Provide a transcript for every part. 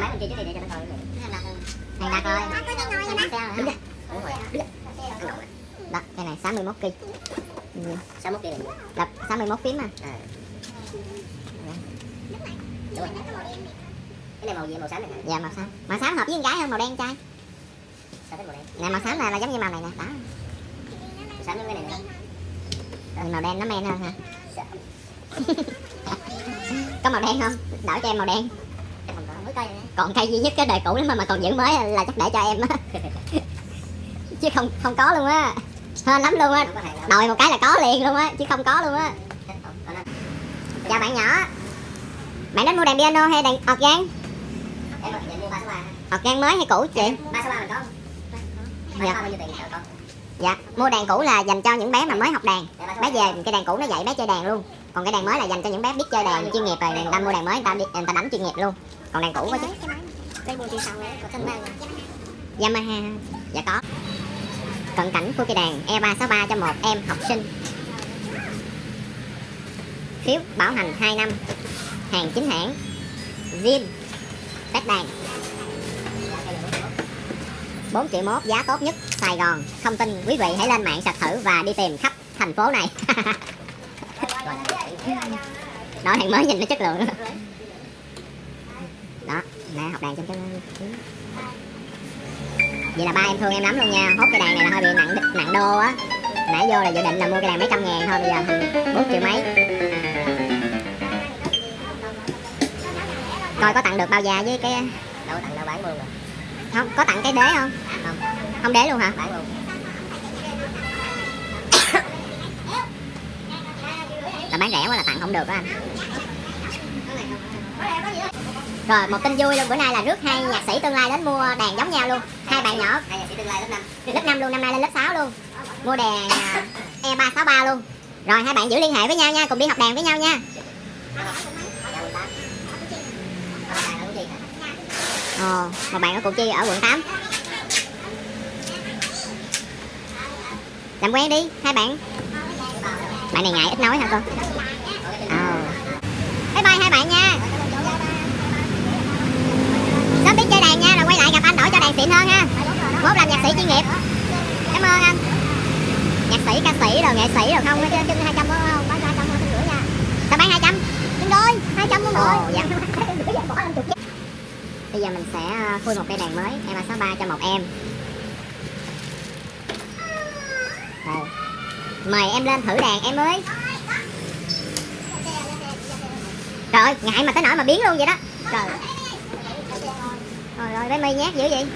máy bên kia trước đi để cho nó coi Này đặt rồi Đứng ra Đúng rồi Đứng ra Đó cái này 61 kg ừ. 61 kia này Đập 61 phím mà À. Đúng rồi. Cái này màu gì? Màu xám này hả? Dạ màu xám. Màu xám hợp với con gái hơn màu đen trai. Sao thích màu đen? Nè màu xám là, là giống như màu này nè. Đó. Màu xám giống cái này nè. Màu đen nó men hơn hả? Sao? Có màu đen không? Đổi cho em màu đen Mới coi nè Còn cây duy nhất cái đời cũ lắm mà, mà còn giữ mới là chắc để cho em á. Chứ không không có luôn á. Hên lắm luôn á. Đòi một cái là có liền luôn á Chứ không có luôn á. Chào bạn nhỏ. Bạn đến mua đèn piano hay đèn organ? Em mà nhận mua 3 số 3 Organ mới hay cũ chị? 3 số 3 mình có. Không? 3 Dạ. số 3 bao nhiêu tiền sợ con? Dạ Mua đèn cũ là dành cho những bé mà mới học đàn. Bé về cái đàn cũ nó dạy bé chơi đàn luôn Còn cái đàn mới là dành cho những bé biết chơi đàn chuyên nghiệp rồi Người ta mua đàn mới người ta, đi, người ta đánh chuyên nghiệp luôn. Còn đàn cũ có chứ. Mua sau có mang Yamaha. Dạ có. Cận cảnh của cây đàn E E363 cho một em học sinh. Phiếu bảo hành 2 năm. Hàng chính hãng. Zin. Test đàn. 4 triệu mốt giá tốt nhất Sài Gòn. Thông tin quý vị hãy lên mạng sạch thử và đi tìm khắp thành phố này Đó đàn mới nhìn nó chất lượng. Đó Nè học đàn trong cái Vậy là ba em thương em lắm luôn nha. Hốt cái đàn này là hơi bị nặng nặng đô á. Nãy vô là dự định là mua cái đàn mấy trăm ngàn thôi Bây giờ thành 4 triệu mấy. Coi có tặng được bao già với cái Đâu tặng đâu bán luôn rồi. Không, có tặng cái đế không? Không. Không đế luôn hả? Bán luôn bán rẻ quá là tặng không được á anh. Rồi một tin vui luôn. Bữa nay là rước hai nhạc sĩ tương lai đến mua đàn giống nhau luôn. Hai bạn nhỏ. Hai nhạc sĩ tương lai lớp 5 lớp 5 luôn, năm nay lên lớp 6 luôn. Mua đàn à, E363 luôn. Rồi hai bạn giữ liên hệ với nhau nha Cùng đi học đàn với nhau nha. 18 Còn đàn ở Củ Chi hả? Ồ, một bạn ở Củ Chi ở quận 8 Làm quen đi, hai bạn. Bạn này ngại ít nói hả con? Ồ Bye bye hai bạn nha Sớm biết chơi đàn nha, rồi quay lại gặp anh đổi cho đàn xịn hơn ha Mốt làm nhạc sĩ chuyên nghiệp. Cảm ơn anh. Nhạc sĩ, ca sĩ, rồi nghệ sĩ rồi không, trên 200 có không? Bán 200 không, rưỡi nha. Sao bán 200? Nhân đôi, 200 luôn rồi. Dạ. Bây giờ mình sẽ ờ, khui một cây đàn mới. E363 cho một em. Đây. Mời em lên thử đàn em ơi. Trời ơi, ngại mà tới nỗi mà biến luôn vậy đó. Trời. Trời ơi, bé My nhát dữ vậy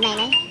Này đấy.